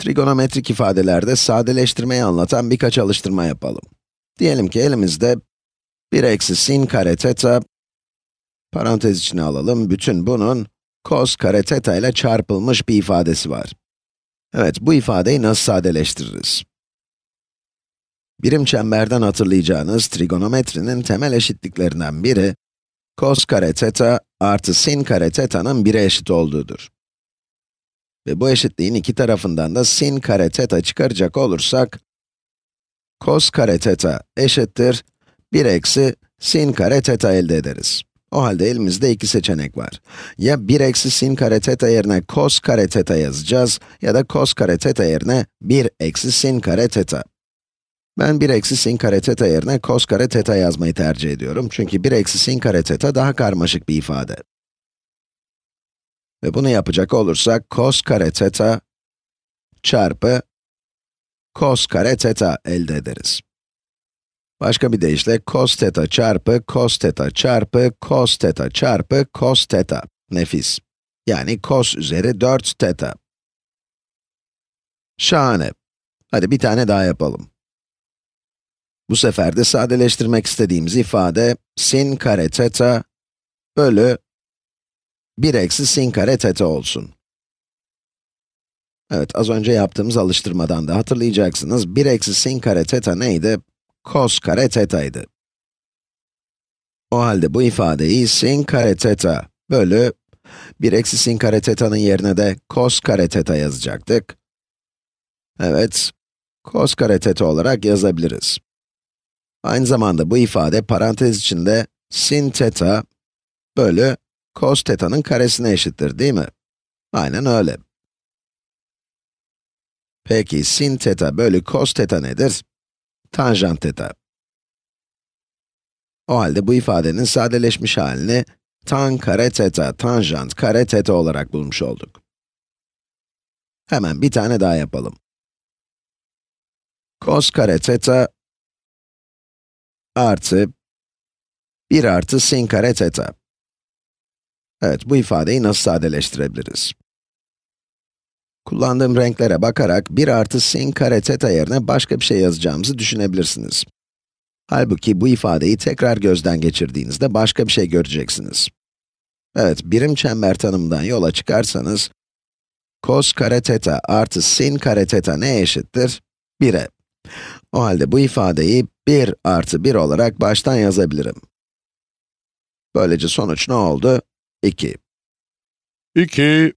Trigonometrik ifadelerde sadeleştirmeyi anlatan birkaç alıştırma yapalım. Diyelim ki elimizde 1 eksi sin kare teta, parantez içine alalım, bütün bunun cos kare teta ile çarpılmış bir ifadesi var. Evet, bu ifadeyi nasıl sadeleştiririz? Birim çemberden hatırlayacağınız trigonometrinin temel eşitliklerinden biri, cos kare teta artı sin kare teta'nın 1'e eşit olduğudur. Ve bu eşitliğin iki tarafından da sin kare teta çıkaracak olursak, cos kare teta eşittir 1 eksi sin kare teta elde ederiz. O halde elimizde iki seçenek var. Ya 1 eksi sin kare teta yerine cos kare teta yazacağız ya da cos kare teta yerine 1 eksi sin kare teta. Ben 1 eksi sin kare teta yerine cos kare teta yazmayı tercih ediyorum. Çünkü 1 eksi sin kare teta daha karmaşık bir ifade. Ve bunu yapacak olursak, cos kare teta çarpı cos kare teta elde ederiz. Başka bir deyişle, cos teta çarpı cos teta çarpı cos teta çarpı cos teta. Nefis. Yani cos üzeri 4 teta. Şahane. Hadi bir tane daha yapalım. Bu sefer de sadeleştirmek istediğimiz ifade, sin kare teta bölü 1 eksi sin kare teta olsun. Evet, az önce yaptığımız alıştırmadan da hatırlayacaksınız. 1 eksi sin kare teta neydi? Cos kare teta'ydı. O halde bu ifadeyi sin kare teta bölü 1 eksi sin kare teta'nın yerine de cos kare teta yazacaktık. Evet, cos kare teta olarak yazabiliriz. Aynı zamanda bu ifade parantez içinde sin teta bölü cos teta'nın karesine eşittir değil mi? Aynen öyle. Peki sin teta bölü cos teta nedir? Tanjant teta. O halde bu ifadenin sadeleşmiş halini tan kare teta, tanjant kare teta olarak bulmuş olduk. Hemen bir tane daha yapalım. Cos kare teta artı 1 artı sin kare teta. Evet, bu ifadeyi nasıl sadeleştirebiliriz? Kullandığım renklere bakarak 1 artı sin kare teta yerine başka bir şey yazacağımızı düşünebilirsiniz. Halbuki bu ifadeyi tekrar gözden geçirdiğinizde başka bir şey göreceksiniz. Evet, birim çember tanımından yola çıkarsanız, cos kare teta artı sin kare teta neye eşittir? 1'e. O halde bu ifadeyi 1 artı 1 olarak baştan yazabilirim. Böylece sonuç ne oldu? 2. 2